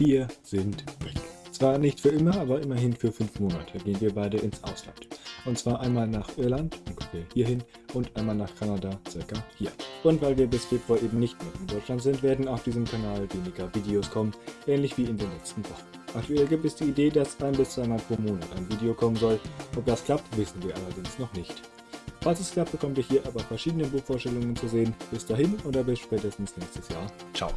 Wir sind weg. Zwar nicht für immer, aber immerhin für fünf Monate gehen wir beide ins Ausland. Und zwar einmal nach Irland, ungefähr hierhin, und einmal nach Kanada, circa hier. Und weil wir bis Februar eben nicht mehr in Deutschland sind, werden auf diesem Kanal weniger Videos kommen, ähnlich wie in den letzten Wochen. Aktuell gibt es die Idee, dass ein bis zweimal pro Monat ein Video kommen soll. Ob das klappt, wissen wir allerdings noch nicht. Falls es klappt, bekommt ihr hier aber verschiedene Buchvorstellungen zu sehen. Bis dahin oder bis spätestens nächstes Jahr. Ciao.